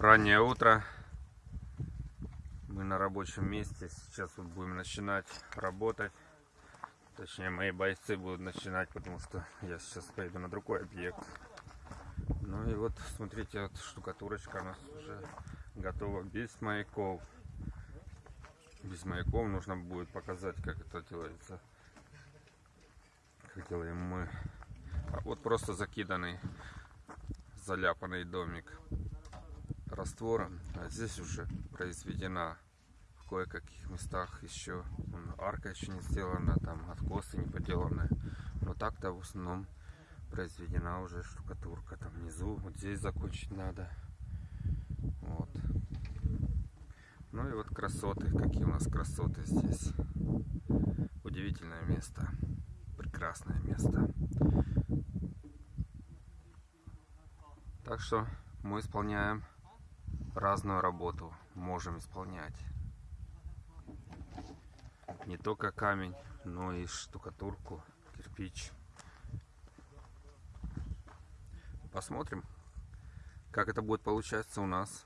Раннее утро. Мы на рабочем месте. Сейчас вот будем начинать работать. Точнее, мои бойцы будут начинать, потому что я сейчас поеду на другой объект. Ну и вот, смотрите, вот штукатурочка у нас уже готова без маяков. Без маяков нужно будет показать, как это делается. Как делаем мы. А вот просто закиданный, заляпанный домик раствором. А здесь уже произведена в кое-каких местах еще арка еще не сделана, там откосы не поделаны. Но так-то в основном произведена уже штукатурка. Там внизу, вот здесь закончить надо. Вот. Ну и вот красоты, какие у нас красоты здесь. Удивительное место. Прекрасное место. Так что мы исполняем разную работу. Можем исполнять. Не только камень, но и штукатурку, кирпич. Посмотрим, как это будет получаться у нас.